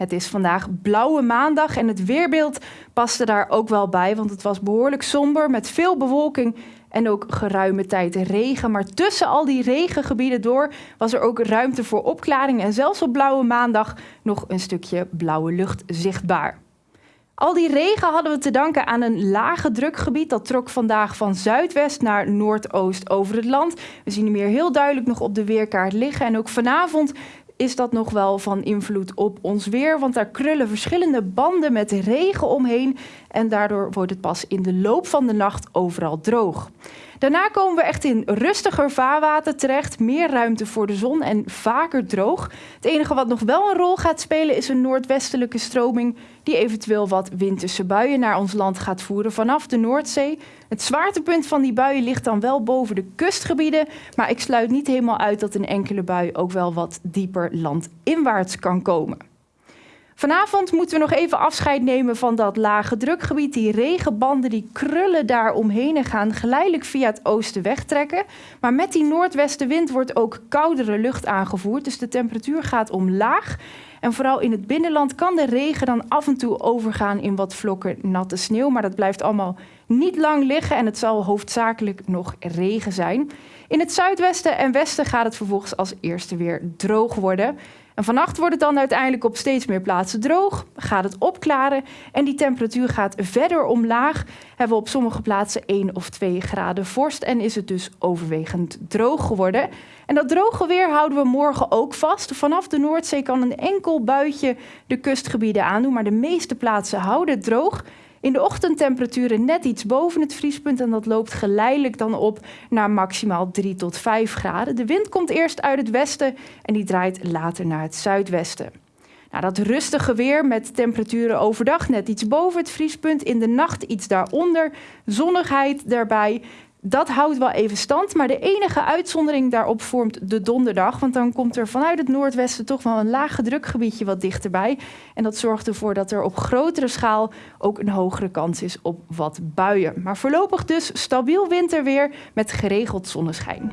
Het is vandaag blauwe maandag en het weerbeeld paste daar ook wel bij, want het was behoorlijk somber met veel bewolking en ook geruime tijd regen. Maar tussen al die regengebieden door was er ook ruimte voor opklaring en zelfs op blauwe maandag nog een stukje blauwe lucht zichtbaar. Al die regen hadden we te danken aan een lage drukgebied. Dat trok vandaag van zuidwest naar noordoost over het land. We zien hem hier heel duidelijk nog op de weerkaart liggen. En ook vanavond is dat nog wel van invloed op ons weer. Want daar krullen verschillende banden met regen omheen. En daardoor wordt het pas in de loop van de nacht overal droog. Daarna komen we echt in rustiger vaarwater terecht, meer ruimte voor de zon en vaker droog. Het enige wat nog wel een rol gaat spelen is een noordwestelijke stroming die eventueel wat winterse buien naar ons land gaat voeren vanaf de Noordzee. Het zwaartepunt van die buien ligt dan wel boven de kustgebieden, maar ik sluit niet helemaal uit dat een enkele bui ook wel wat dieper landinwaarts kan komen. Vanavond moeten we nog even afscheid nemen van dat lage drukgebied. Die regenbanden die krullen daar omheen en gaan geleidelijk via het oosten wegtrekken. Maar met die noordwestenwind wordt ook koudere lucht aangevoerd. Dus de temperatuur gaat omlaag. En vooral in het binnenland kan de regen dan af en toe overgaan in wat vlokken natte sneeuw. Maar dat blijft allemaal niet lang liggen en het zal hoofdzakelijk nog regen zijn. In het zuidwesten en westen gaat het vervolgens als eerste weer droog worden. En vannacht wordt het dan uiteindelijk op steeds meer plaatsen droog, gaat het opklaren en die temperatuur gaat verder omlaag. Hebben we op sommige plaatsen 1 of 2 graden vorst en is het dus overwegend droog geworden. En dat droge weer houden we morgen ook vast. Vanaf de Noordzee kan een enkel buitje de kustgebieden aandoen, maar de meeste plaatsen houden het droog. In de ochtendtemperaturen net iets boven het vriespunt en dat loopt geleidelijk dan op naar maximaal 3 tot 5 graden. De wind komt eerst uit het westen en die draait later naar het zuidwesten. Nou, dat rustige weer met temperaturen overdag net iets boven het vriespunt, in de nacht iets daaronder, zonnigheid daarbij dat houdt wel even stand, maar de enige uitzondering daarop vormt de donderdag. Want dan komt er vanuit het noordwesten toch wel een lage drukgebiedje wat dichterbij. En dat zorgt ervoor dat er op grotere schaal ook een hogere kans is op wat buien. Maar voorlopig dus stabiel winterweer met geregeld zonneschijn.